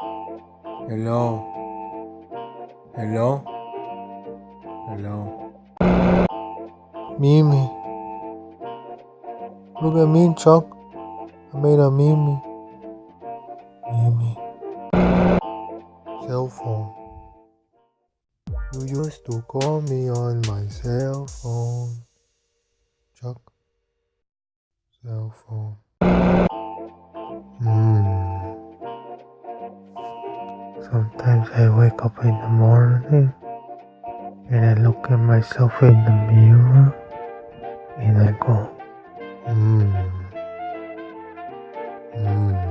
Hello? Hello? Hello? Mimi. Look at me, Chuck. I made a Mimi. Mimi. Cell phone. You used to call me on my cell phone. Chuck. Cell phone. Sometimes I wake up in the morning and I look at myself in the mirror and I go, hmm. Hmm.